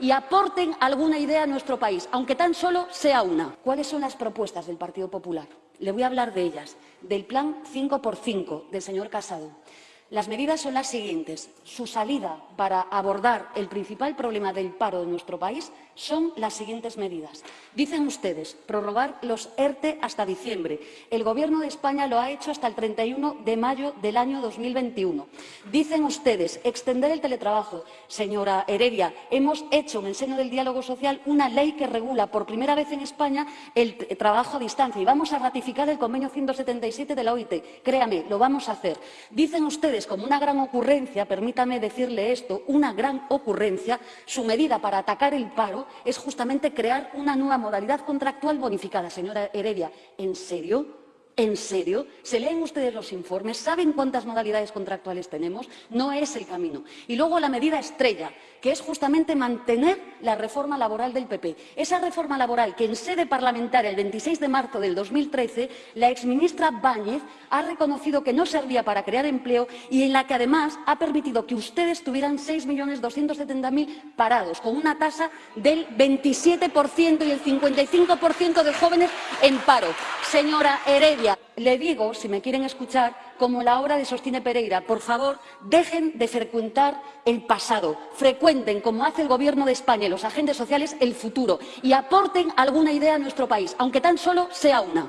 y aporten alguna idea a nuestro país, aunque tan solo sea una. ¿Cuáles son las propuestas del Partido Popular? Le voy a hablar de ellas, del plan 5x5 del señor Casado. Las medidas son las siguientes. Su salida para abordar el principal problema del paro de nuestro país son las siguientes medidas. Dicen ustedes prorrogar los ERTE hasta diciembre. El Gobierno de España lo ha hecho hasta el 31 de mayo del año 2021. Dicen ustedes extender el teletrabajo. Señora Heredia, hemos hecho en el seno del diálogo social una ley que regula por primera vez en España el trabajo a distancia y vamos a ratificar el convenio 177 de la OIT. Créame, lo vamos a hacer. Dicen ustedes como una gran ocurrencia, permítame decirle esto, una gran ocurrencia, su medida para atacar el paro es justamente crear una nueva modalidad contractual bonificada. Señora Heredia, ¿en serio? ¿En serio? ¿Se leen ustedes los informes? ¿Saben cuántas modalidades contractuales tenemos? No es el camino. Y luego la medida estrella, que es justamente mantener la reforma laboral del PP. Esa reforma laboral que en sede parlamentaria el 26 de marzo del 2013 la exministra Báñez ha reconocido que no servía para crear empleo y en la que además ha permitido que ustedes tuvieran 6.270.000 parados, con una tasa del 27% y el 55% de jóvenes en paro. Señora Heredia, le digo, si me quieren escuchar, como la obra de Sostine Pereira, por favor, dejen de frecuentar el pasado, frecuenten, como hace el Gobierno de España y los agentes sociales, el futuro. Y aporten alguna idea a nuestro país, aunque tan solo sea una.